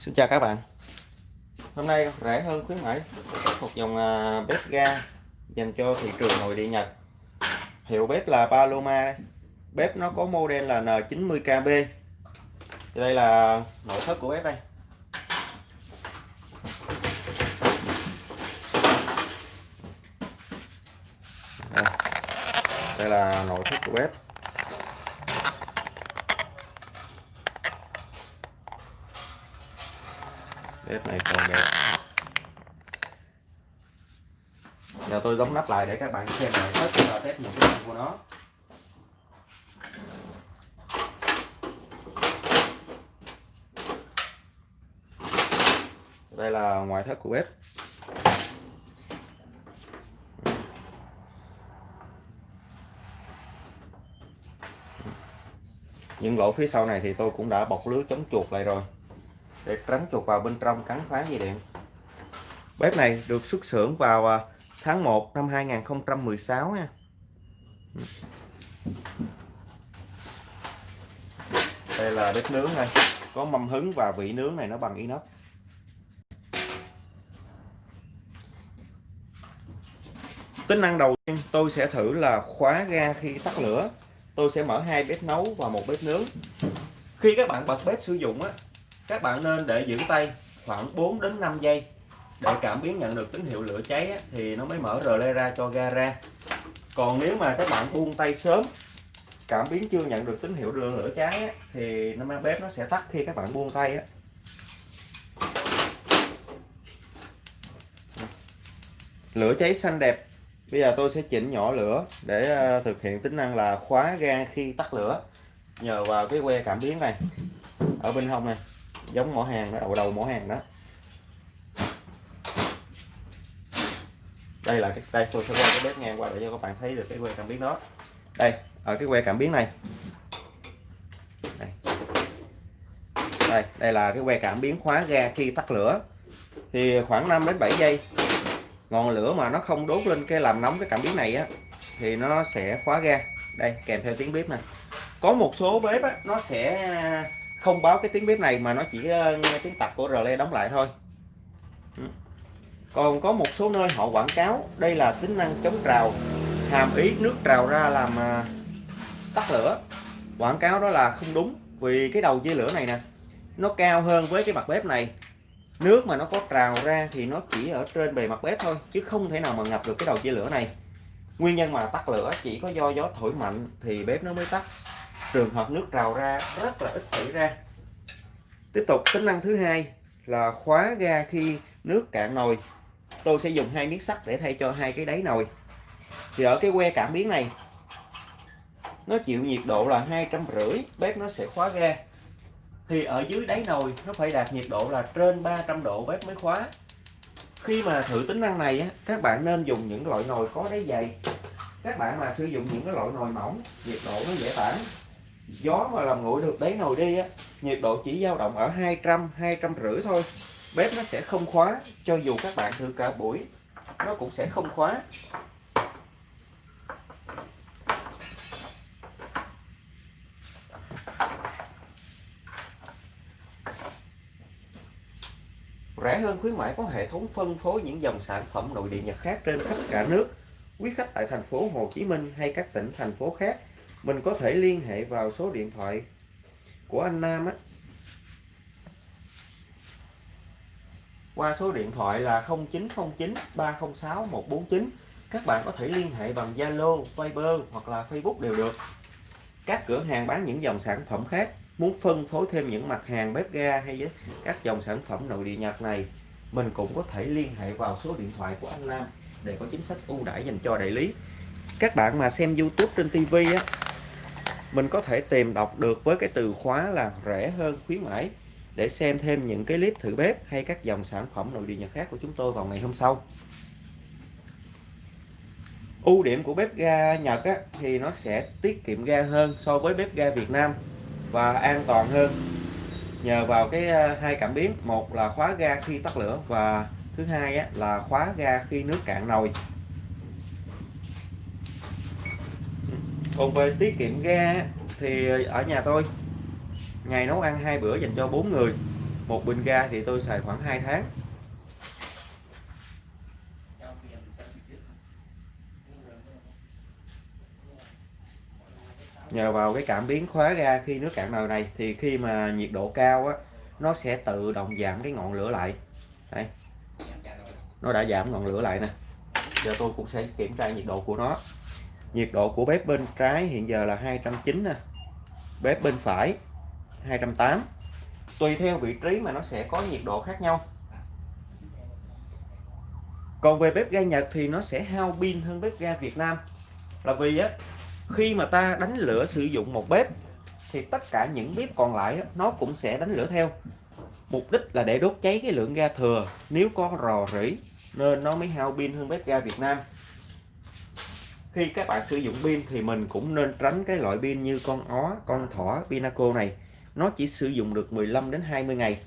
Xin chào các bạn. Hôm nay rẻ hơn khuyến mãi. Một dòng à, bếp ga dành cho thị trường nội địa Nhật. Hiệu bếp là Paloma Bếp nó có model là N90KB Đây là nội thất của bếp Đây, đây là nội thất của bếp. Bếp này còn đẹp. Giờ tôi đóng nắp lại để các bạn xem lại hết và test những cái của nó. Đây là ngoại thất của bếp. Những lỗ phía sau này thì tôi cũng đã bọc lưới chống chuột lại rồi để tránh chuột vào bên trong cắn phá dây điện. Bếp này được xuất xưởng vào à, tháng 1 năm 2016 nha. Đây là bếp nướng đây. Có mâm hứng và vị nướng này nó bằng inox. Tính năng đầu tiên tôi sẽ thử là khóa ga khi tắt lửa. Tôi sẽ mở hai bếp nấu và một bếp nướng. Khi các bạn bật bếp sử dụng á các bạn nên để giữ tay khoảng 4 đến 5 giây. Để cảm biến nhận được tín hiệu lửa cháy á, thì nó mới mở rờ lê ra cho ga ra. Còn nếu mà các bạn buông tay sớm cảm biến chưa nhận được tín hiệu lửa lửa cháy á, thì nó bếp nó sẽ tắt khi các bạn buông tay á. lửa cháy xanh đẹp. Bây giờ tôi sẽ chỉnh nhỏ lửa để ờ, thực hiện tính năng là khóa ga khi tắt lửa. Nhờ vào cái que cảm biến này. Ở bên hông này giống mỏ hàng đó đầu đầu mỏ hàng đó. Đây là cái đây tôi sẽ quay cái bếp ngang qua để cho các bạn thấy được cái que cảm biến đó. Đây ở cái que cảm biến này. Đây. Đây, đây là cái que cảm biến khóa ga khi tắt lửa. Thì khoảng 5 đến 7 giây ngọn lửa mà nó không đốt lên cái làm nóng cái cảm biến này á thì nó sẽ khóa ga. Đây kèm theo tiếng bếp này có một số bếp á, nó sẽ không báo cái tiếng bếp này mà nó chỉ ờ, nghe tiếng tạch của relay đóng lại thôi. Ừ. Còn có một số nơi họ quảng cáo, đây là tính năng chống trào, hàm ý nước trào ra làm à, tắt lửa. Quảng cáo đó là không đúng, vì cái đầu dây lửa này nè, nó cao hơn với cái mặt bếp này. Nước mà nó có trào ra thì nó chỉ ở trên bề mặt bếp thôi, chứ không thể nào mà ngập được cái đầu dây lửa này. Nguyên nhân mà tắt lửa chỉ có do gió thổi mạnh thì bếp nó mới tắt trường hợp nước trào ra rất là ít xảy ra. Tiếp tục, tính năng thứ hai là khóa ga khi nước cạn nồi. Tôi sẽ dùng hai miếng sắt để thay cho hai cái đáy nồi. Thì ở cái que cảm biến này, nó chịu nhiệt độ là hai trăm rưỡi, bếp nó sẽ khóa ga. Thì ở dưới đáy nồi, nó phải đạt nhiệt độ là trên 300 độ bếp mới khóa. Khi mà thử tính năng này các bạn nên dùng những loại nồi có đáy dày. Các bạn mà sử dụng những cái loại nồi mỏng, nhiệt độ nó dễ tản gió mà làm nguội được đáy nồi đi á, nhiệt độ chỉ dao động ở 200 200 rưỡi thôi. Bếp nó sẽ không khóa, cho dù các bạn thử cả buổi, nó cũng sẽ không khóa. Rẻ hơn khuyến mãi có hệ thống phân phối những dòng sản phẩm nội địa Nhật khác trên khắp cả nước. Quý khách tại thành phố Hồ Chí Minh hay các tỉnh thành phố khác mình có thể liên hệ vào số điện thoại của anh Nam á. Qua số điện thoại là 0909 306 149 các bạn có thể liên hệ bằng Zalo, Viber hoặc là Facebook đều được. Các cửa hàng bán những dòng sản phẩm khác muốn phân phối thêm những mặt hàng bếp ga hay các dòng sản phẩm nội địa Nhật này mình cũng có thể liên hệ vào số điện thoại của anh Nam để có chính sách ưu đãi dành cho đại lý. Các bạn mà xem YouTube trên TV á mình có thể tìm đọc được với cái từ khóa là rẻ hơn khuyến mãi để xem thêm những cái clip thử bếp hay các dòng sản phẩm nội địa Nhật khác của chúng tôi vào ngày hôm sau. Ưu điểm của bếp ga Nhật á, thì nó sẽ tiết kiệm ga hơn so với bếp ga Việt Nam và an toàn hơn. Nhờ vào cái ờ, hai cảm biến một là khóa ga khi tắt lửa và thứ hai á, là khóa ga khi nước cạn nồi. Còn về tiết kiệm ga thì ở nhà tôi, ngày nấu ăn hai bữa dành cho bốn người. Một bình ga thì tôi xài khoảng 2 tháng. Nhờ vào cái cảm biến khóa ga khi nước cạn nồi này, thì khi mà nhiệt độ cao á, nó sẽ tự động giảm cái ngọn lửa lại. Đây nó đã giảm ngọn lửa lại nè. Giờ tôi cũng sẽ kiểm tra nhiệt độ của nó nhiệt độ của bếp bên trái hiện giờ là 290 nè. Bếp bên phải 208 tùy theo vị trí mà nó sẽ có nhiệt độ khác nhau. Còn về bếp ga Nhật thì nó sẽ hao pin hơn bếp ga Việt Nam. Là vì á, khi mà ta đánh lửa sử dụng một bếp, thì tất cả những bếp còn lại nó cũng sẽ đánh lửa theo. Mục đích là để đốt cháy cái lượng ga thừa. Nếu có rò rỉ, nên nó mới hao pin hơn bếp ga Việt Nam khi các bạn sử dụng pin thì mình cũng nên tránh cái loại pin như con ó, con thỏ, pinaco này. Nó chỉ sử dụng được 15 đến 20 ngày.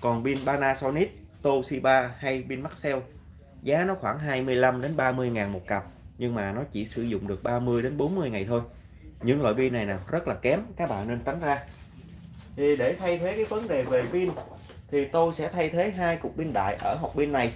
Còn pin Panasonic, Toshiba hay pin Maxell, giá nó khoảng 25 đến 30 ngàn một cặp, nhưng mà nó chỉ sử dụng được 30 đến 40 ngày thôi. Những loại pin này nè, rất là kém, các bạn nên tránh ra. Thì để thay thế cái vấn đề về pin, thì tôi sẽ thay thế hai cục pin đại ở hộp pin này.